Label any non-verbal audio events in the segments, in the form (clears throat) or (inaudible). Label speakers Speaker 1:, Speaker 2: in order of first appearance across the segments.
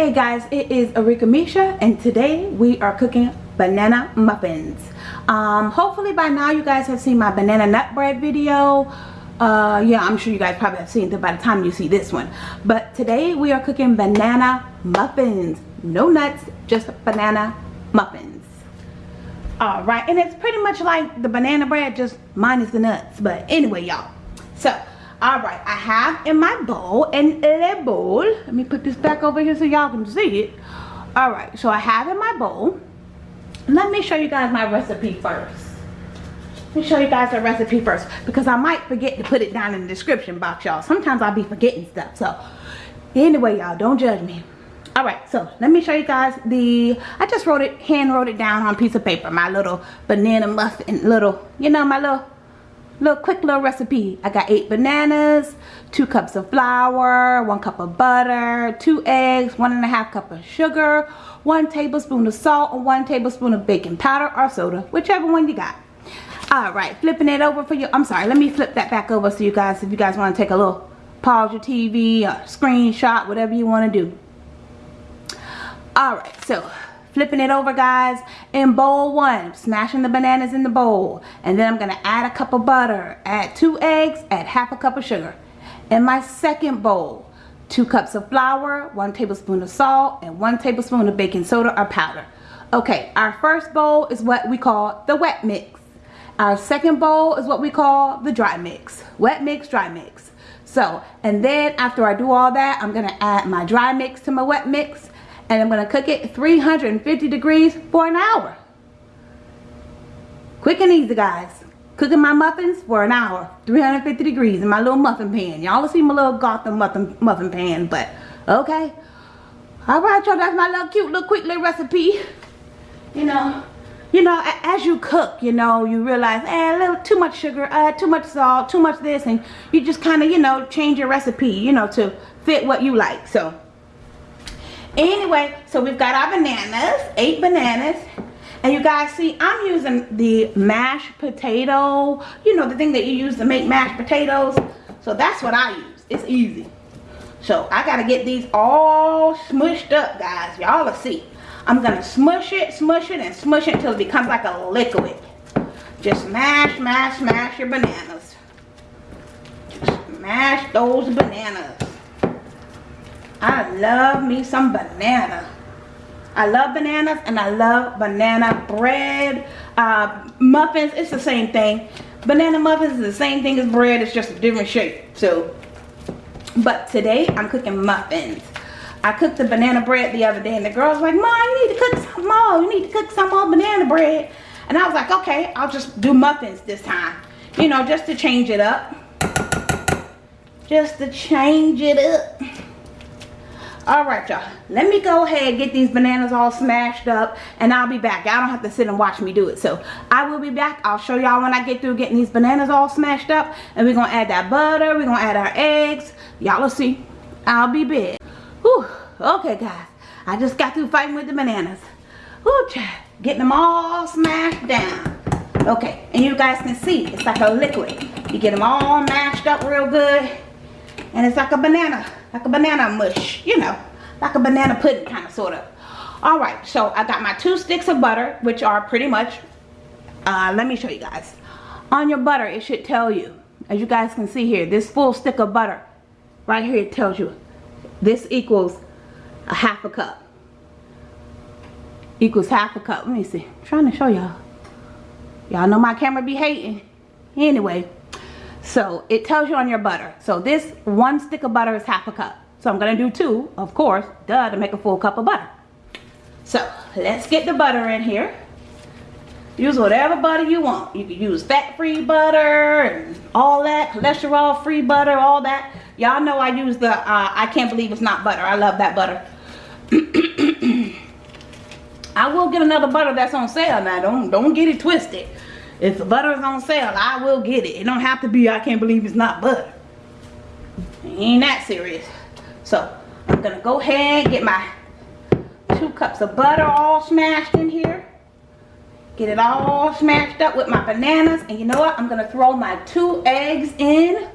Speaker 1: Hey guys, it is Arika Misha and today we are cooking banana muffins. Um, hopefully by now you guys have seen my banana nut bread video. Uh, yeah, I'm sure you guys probably have seen it by the time you see this one. But today we are cooking banana muffins. No nuts, just banana muffins. Alright, and it's pretty much like the banana bread, just minus the nuts. But anyway, y'all. All right i have in my bowl and a bowl let me put this back over here so y'all can see it. All right so i have in my bowl. Let me show you guys my recipe first. Let me show you guys the recipe first because i might forget to put it down in the description box y'all. Sometimes i'll be forgetting stuff so. Anyway y'all don't judge me. All right so let me show you guys the i just wrote it hand wrote it down on a piece of paper. My little banana muffin little you know my little little quick little recipe. I got eight bananas two cups of flour one cup of butter two eggs one and a half cup of sugar one tablespoon of salt and one tablespoon of baking powder or soda whichever one you got. All right flipping it over for you. I'm sorry let me flip that back over so you guys if you guys want to take a little pause your tv screenshot whatever you want to do. All right so flipping it over guys in bowl one smashing the bananas in the bowl. And then I'm gonna add a cup of butter add two eggs add half a cup of sugar. In my second bowl two cups of flour one tablespoon of salt and one tablespoon of baking soda or powder. Okay our first bowl is what we call the wet mix. Our second bowl is what we call the dry mix. Wet mix dry mix. So and then after I do all that I'm gonna add my dry mix to my wet mix and I'm to cook it 350 degrees for an hour. Quick and easy guys. Cooking my muffins for an hour, 350 degrees in my little muffin pan. Y'all see my little Gotham muffin, muffin pan, but okay. Alright y'all, that's my little cute little quick little recipe. You know, you know, as you cook, you know, you realize, eh, a little too much sugar, uh, too much salt, too much this, and you just kind of, you know, change your recipe, you know, to fit what you like. So, anyway so we've got our bananas eight bananas. And you guys see I'm using the mashed potato you know the thing that you use to make mashed potatoes. So that's what I use. It's easy. So I gotta get these all smushed up guys. Y'all will see. I'm gonna smush it smush it and smush it until it becomes like a liquid. Just mash mash mash your bananas. Just mash those bananas I love me some banana. I love bananas and I love banana bread. Uh, muffins, it's the same thing. Banana muffins is the same thing as bread, it's just a different shape. So, but today I'm cooking muffins. I cooked the banana bread the other day and the girl's like, Mom, you need to cook some more. You need to cook some more banana bread. And I was like, okay, I'll just do muffins this time. You know, just to change it up. Just to change it up all right y'all. Let me go ahead and get these bananas all smashed up and i'll be back. Y'all don't have to sit and watch me do it. So i will be back. I'll show y'all when i get through getting these bananas all smashed up and we're gonna add that butter. We're gonna add our eggs. Y'all will see. I'll be back. Whew. okay guys. I just got through fighting with the bananas. Whew, getting them all smashed down. Okay and you guys can see it's like a liquid. You get them all mashed up real good and it's like a banana like a banana mush you know. Like a banana pudding kind of sort of all right so i got my two sticks of butter which are pretty much uh, let me show you guys. On your butter it should tell you as you guys can see here this full stick of butter right here it tells you this equals a half a cup. Equals half a cup. Let me see. I'm trying to show y'all. Y'all know my camera be hating. Anyway so it tells you on your butter. So this one stick of butter is half a cup. So I'm to do two, of course, duh, to make a full cup of butter. So let's get the butter in here. Use whatever butter you want. You can use fat-free butter and all that, cholesterol-free butter, all that. Y'all know I use the, uh, I can't believe it's not butter. I love that butter. (clears throat) I will get another butter that's on sale now. Don't, don't get it twisted. If the butter is on sale, I will get it. It don't have to be, I can't believe it's not butter. Ain't that serious. So, I'm going to go ahead get my two cups of butter all smashed in here. Get it all smashed up with my bananas. And you know what? I'm going to throw my two eggs in.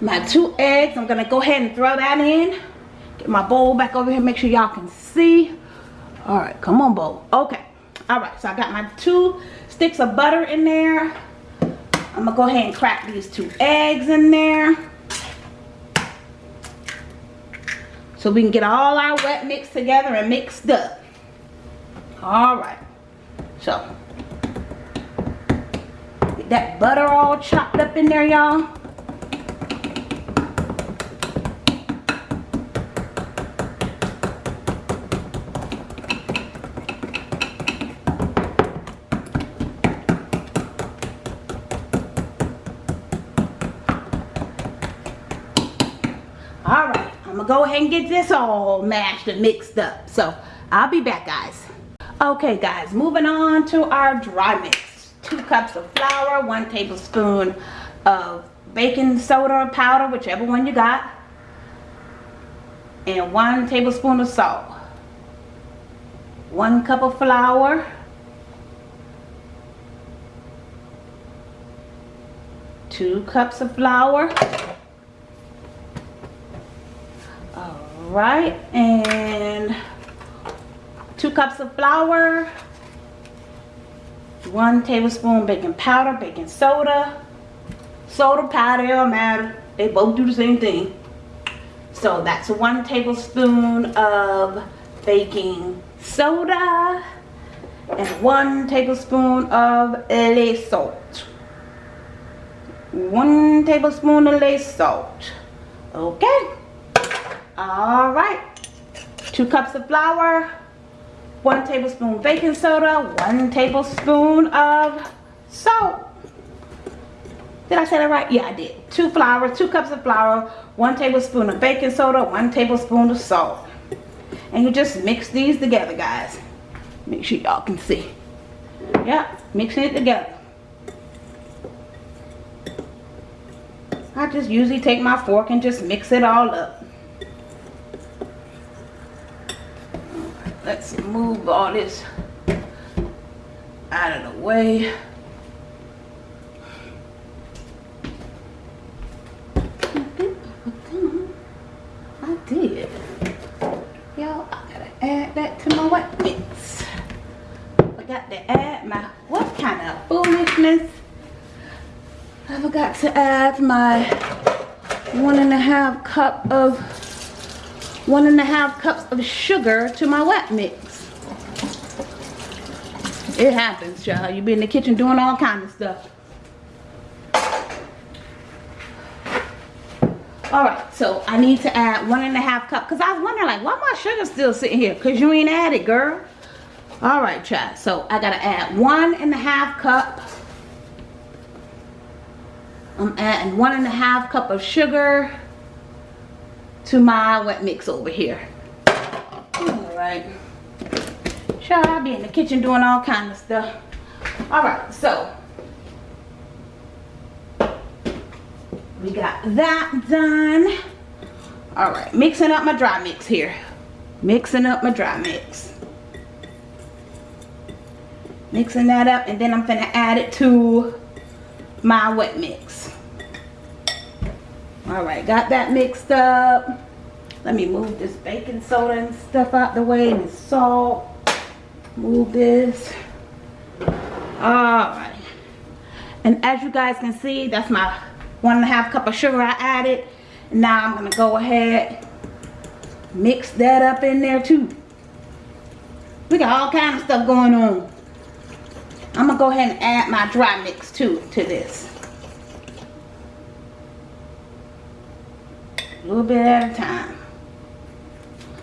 Speaker 1: My two eggs, I'm going to go ahead and throw that in. Get my bowl back over here. Make sure y'all can see. All right, come on, bowl. Okay. All right, so I got my two sticks of butter in there. I'm gonna go ahead and crack these two eggs in there. So we can get all our wet mix together and mixed up. All right. So, get that butter all chopped up in there, y'all. Gonna go ahead and get this all mashed and mixed up. So i'll be back guys. Okay guys moving on to our dry mix. Two cups of flour one tablespoon of baking soda or powder whichever one you got and one tablespoon of salt. One cup of flour. Two cups of flour right? And two cups of flour one tablespoon baking powder baking soda. Soda powder don't matter. They both do the same thing. So that's one tablespoon of baking soda and one tablespoon of lay salt. One tablespoon of lay salt. Okay all right. Two cups of flour, one tablespoon baking soda, one tablespoon of salt. Did I say that right? Yeah, I did. Two flour, two cups of flour, one tablespoon of baking soda, one tablespoon of salt. And you just mix these together, guys. Make sure y'all can see. Yeah, mixing it together. I just usually take my fork and just mix it all up. let's move all this out of the way. I did. Y'all I gotta add that to my wet mix I got to add my what kind of foolishness? I forgot to add my one and a half cup of one and a half cups of sugar to my wet mix. It happens, child. You be in the kitchen doing all kind of stuff. All right, so I need to add one and a half cup because I was wondering like, why my sugar still sitting here? Because you ain't added, girl. All right, child. So I got to add one and a half cup. I'm adding one and a half cup of sugar to my wet mix over here. All right. Child, I'll be in the kitchen doing all kind of stuff. All right, so we got that done. All right, mixing up my dry mix here. Mixing up my dry mix. Mixing that up and then I'm gonna add it to my wet mix all right got that mixed up let me move this baking soda and stuff out the way and salt move this all right. And as you guys can see that's my one and a half cup of sugar i added. Now i'm gonna go ahead mix that up in there too. We got all kind of stuff going on. I'm gonna go ahead and add my dry mix too to this. A little bit at a time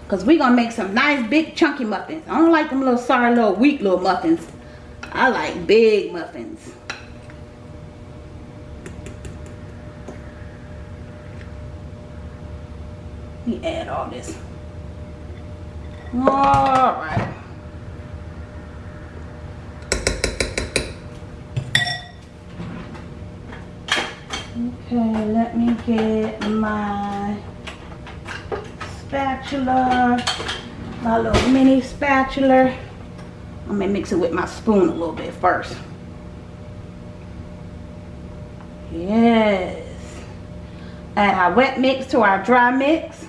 Speaker 1: because we're gonna make some nice big chunky muffins. I don't like them little sorry little weak little muffins. I like big muffins. Let me add all this. All right. Okay, let me get my spatula, my little mini spatula. I'm gonna mix it with my spoon a little bit first. Yes. Add our wet mix to our dry mix.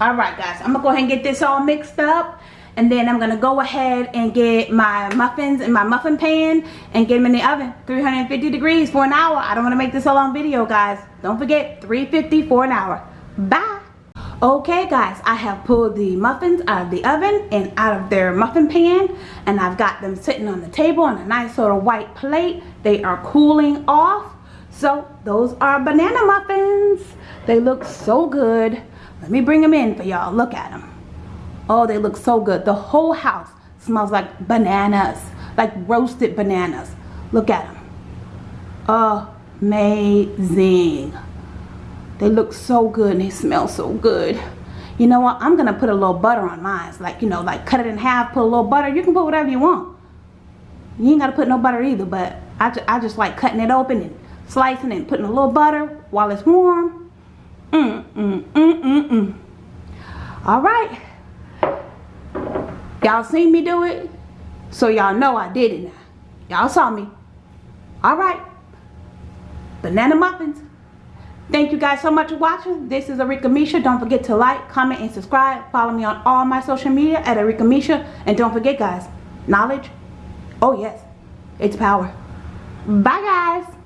Speaker 1: all right guys i'm gonna go ahead and get this all mixed up and then i'm gonna go ahead and get my muffins in my muffin pan and get them in the oven 350 degrees for an hour i don't want to make this a long video guys don't forget 350 for an hour bye okay guys i have pulled the muffins out of the oven and out of their muffin pan and i've got them sitting on the table on a nice little white plate they are cooling off so those are banana muffins they look so good let me bring them in for y'all. Look at them. Oh, they look so good. The whole house smells like bananas, like roasted bananas. Look at them. Amazing. They look so good and they smell so good. You know what? I'm going to put a little butter on mine. Like, you know, like cut it in half, put a little butter. You can put whatever you want. You ain't got to put no butter either, but I, ju I just like cutting it open and slicing and putting a little butter while it's warm. Mm, mm, mm, mm, mm. All right. Y'all seen me do it? So y'all know I did it now. Y'all saw me. All right. Banana muffins. Thank you guys so much for watching. This is Arika Misha. Don't forget to like, comment, and subscribe. Follow me on all my social media at Arika Misha. And don't forget guys, knowledge, oh yes, it's power. Bye guys.